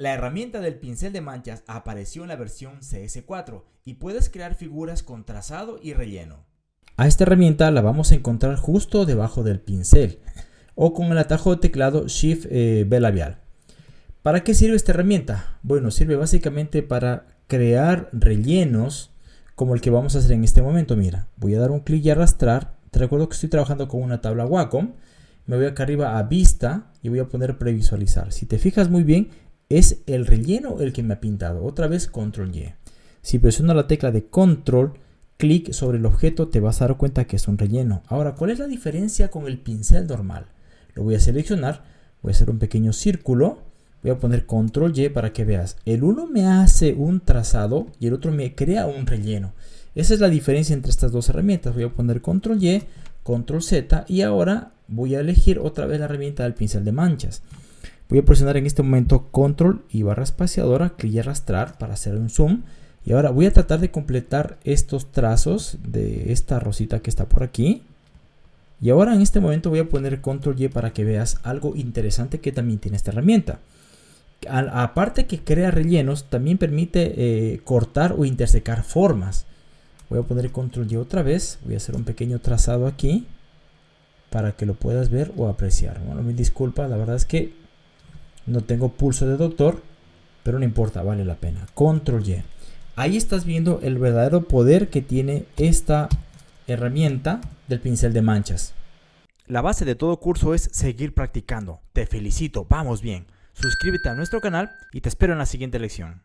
La herramienta del pincel de manchas apareció en la versión CS4 y puedes crear figuras con trazado y relleno. A esta herramienta la vamos a encontrar justo debajo del pincel o con el atajo de teclado Shift eh, B labial. ¿Para qué sirve esta herramienta? Bueno, sirve básicamente para crear rellenos como el que vamos a hacer en este momento. Mira, voy a dar un clic y arrastrar. Te recuerdo que estoy trabajando con una tabla Wacom. Me voy acá arriba a vista y voy a poner previsualizar. Si te fijas muy bien, es el relleno el que me ha pintado. Otra vez control Y. Si presiono la tecla de control, clic sobre el objeto, te vas a dar cuenta que es un relleno. Ahora, ¿cuál es la diferencia con el pincel normal? Lo voy a seleccionar, voy a hacer un pequeño círculo, voy a poner control Y para que veas. El uno me hace un trazado y el otro me crea un relleno. Esa es la diferencia entre estas dos herramientas. Voy a poner control Y, control Z y ahora voy a elegir otra vez la herramienta del pincel de manchas. Voy a presionar en este momento control y barra espaciadora, clic y arrastrar para hacer un zoom. Y ahora voy a tratar de completar estos trazos de esta rosita que está por aquí. Y ahora en este momento voy a poner control Y para que veas algo interesante que también tiene esta herramienta. aparte que crea rellenos, también permite eh, cortar o intersecar formas. Voy a poner control Y otra vez. Voy a hacer un pequeño trazado aquí para que lo puedas ver o apreciar. Bueno, me disculpa, la verdad es que no tengo pulso de doctor, pero no importa, vale la pena. Control Y. Ahí estás viendo el verdadero poder que tiene esta herramienta del pincel de manchas. La base de todo curso es seguir practicando. Te felicito, vamos bien. Suscríbete a nuestro canal y te espero en la siguiente lección.